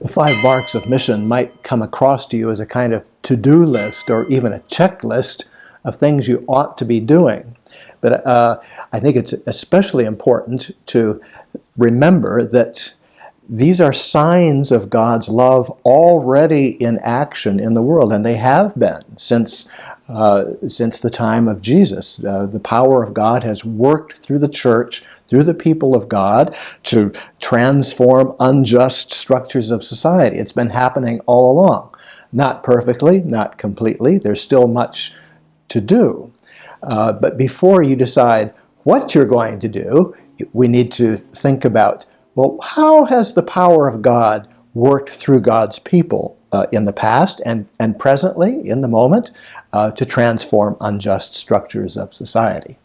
The five marks of mission might come across to you as a kind of to-do list or even a checklist of things you ought to be doing. But uh, I think it's especially important to remember that these are signs of God's love already in action in the world, and they have been since uh, since the time of Jesus. Uh, the power of God has worked through the church, through the people of God, to transform unjust structures of society. It's been happening all along. Not perfectly, not completely. There's still much to do. Uh, but before you decide what you're going to do, we need to think about, well, how has the power of God worked through God's people uh, in the past and, and presently, in the moment, uh, to transform unjust structures of society.